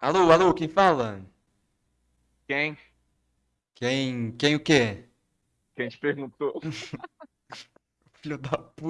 Alô, alô, quem fala? Quem? Quem, quem o quê? Quem te perguntou? Filho da puta.